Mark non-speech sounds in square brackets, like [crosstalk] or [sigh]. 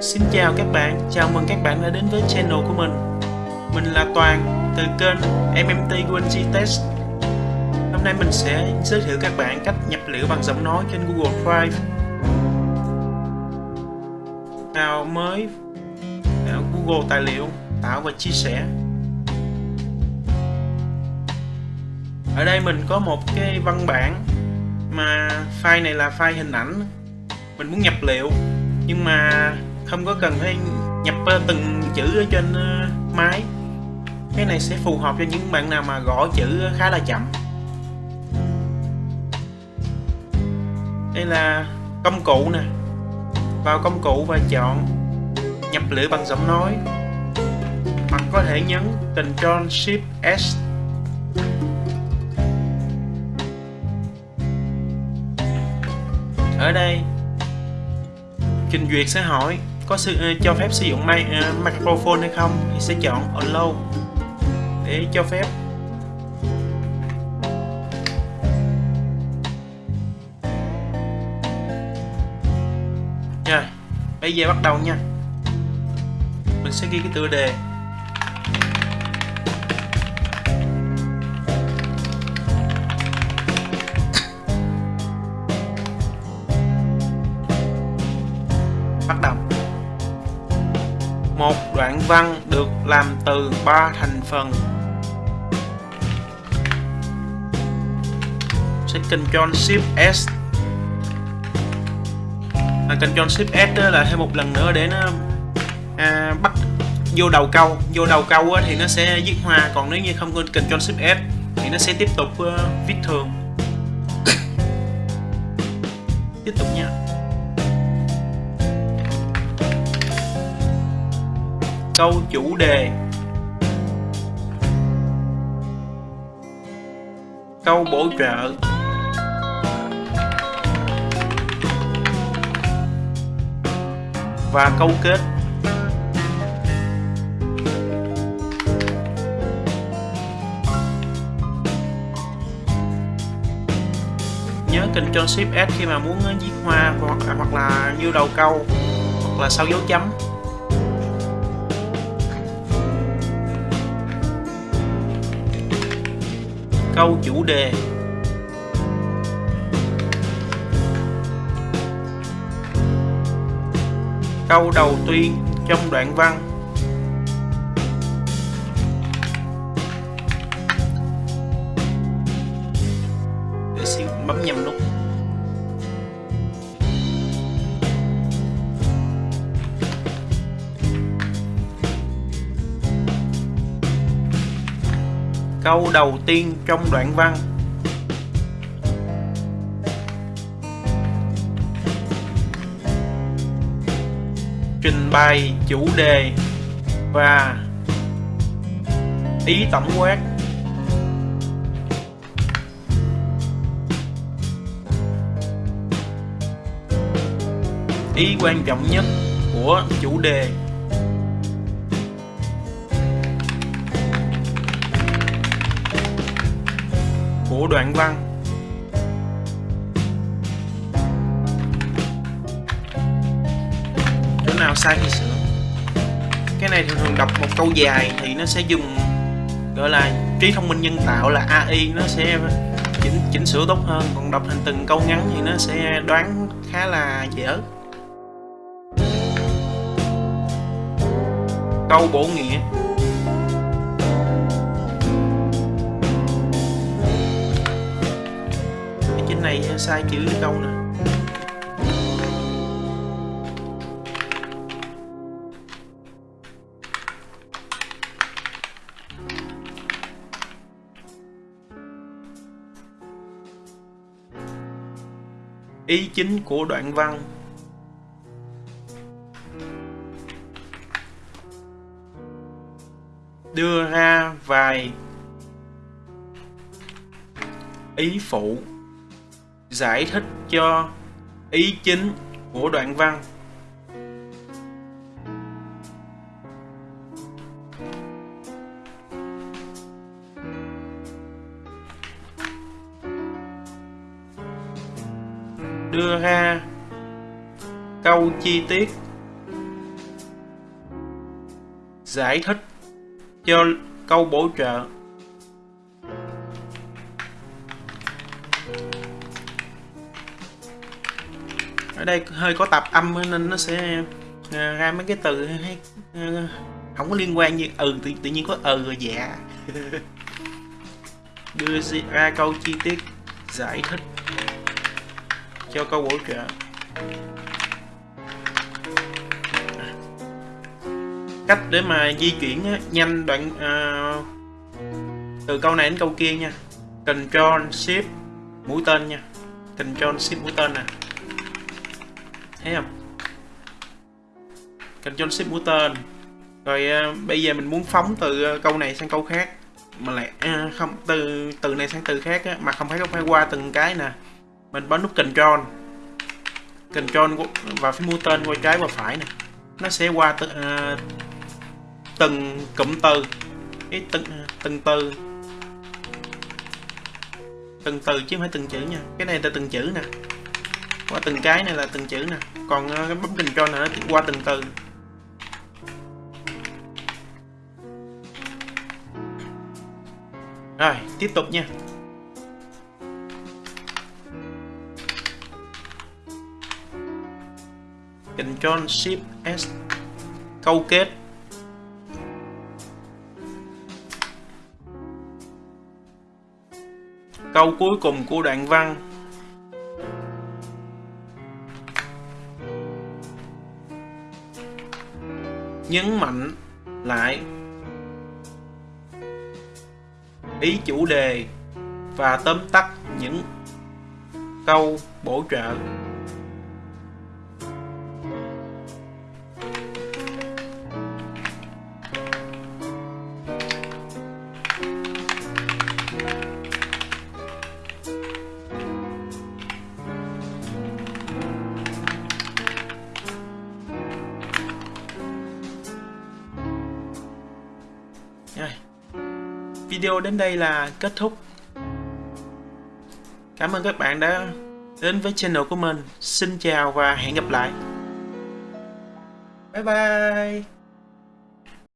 Xin chào các bạn, chào mừng các bạn đã đến với channel của mình. Mình là Toàn, từ kênh MMT UNG Test. Hôm nay mình sẽ giới thiệu các bạn cách nhập liệu bằng giọng nói trên Google Drive. Tạo mới vào Google Tài liệu, tạo và chia sẻ. Ở đây mình có một cái văn bản mà file này là file hình ảnh. Mình muốn nhập liệu nhưng mà không có cần phải nhập ờ, từng chữ ở trên ờ, máy. Cái này sẽ phù hợp cho những bạn nào mà gõ chữ khá là chậm. Đây là công cụ nè. Vào công cụ và chọn nhập liệu bằng giọng nói. Hoặc có thể nhấn Ctrl Shift S. Ở đây trình duyệt sẽ hỏi có sự ờ, cho phép sử dụng mic, ờ, microphone hay không thì sẽ chọn allow để cho phép. Nha bây giờ bắt đầu nha. Mình sẽ ghi cái tựa đề. Một đoạn văn được làm từ ba thành phần. Sẽ Ctrl Shift S. Là Ctrl Shift S đó là thêm một lần nữa để nó à, bắt vô đầu câu. Vô đầu câu thì nó sẽ viết hoa còn nếu như không có Ctrl Shift S thì nó sẽ tiếp tục uh, viết thường. [coughs] Tiếp tục nha. Câu chủ đề. Câu bổ trợ. Và câu kết. Nhớ Ctrl Shift S khi mà muốn viết hoa hoặc là, hoặc là như đầu câu hoặc là sau dấu chấm. Câu chủ đề. Câu đầu tiên trong đoạn văn. Để xin bấm nhầm nút. Câu đầu tiên trong đoạn văn. Trình bày chủ đề và ý tổng quát. Ý quan trọng nhất của chủ đề. Của đoạn văn. Chỗ nào sai thì sửa. Cái này thường thường đọc một câu dài thì nó sẽ dùng, gọi là, trí thông minh nhân tạo là AI nó sẽ chỉnh chỉnh sửa tốt hơn. Còn đọc thành từng câu ngắn thì nó sẽ đoán khá là dở câu bổ nghĩa. Này sai chữ câu nè. Ý chính của đoạn văn. Đưa ra vài ý phụ giải thích cho ý chính của đoạn văn. Đưa ra câu chi tiết. Giải thích cho câu bổ trợ. Ở đây hơi có tạp âm nên nó sẽ à, ra mấy cái từ hay à, không có liên quan như ừ tự, tự nhiên có ừ rồi dạ. [laughs] Đưa ra câu chi tiết giải thích cho câu bổ trợ. Cách để mà di chuyển nhanh đoạn uh, từ câu này đến câu kia nha. Control Shift mũi tên nha. Control Shift mũi tên nè thấy không? Control Shift mũi tên rồi uh, bây giờ mình muốn phóng từ uh, câu này sang câu khác. Mà lại uh, không từ từ này sang từ khác á, mà không phải không phải qua từng cái nè. Mình bấm nút Control. Control và phím mũi tên qua trái và phải nè. Nó sẽ qua từ, uh, từng cụm từ. Cái từng từng từ. Từng từ chứ không phải từng chữ nha. Cái này là từng chữ nè qua từng cái này là từng chữ nè. Còn ờ, cái bấm control này nó qua từng từ. Rồi, tiếp tục nha. Control Shift S, câu kết. Câu cuối cùng của đoạn văn. Nhấn mạnh lại ý chủ đề và tóm tắt những câu bổ trợ. Rồi. Video đến đây là kết thúc. Cảm ơn các bạn đã đến với channel của mình. Xin chào và hẹn gặp lại. Bye bye.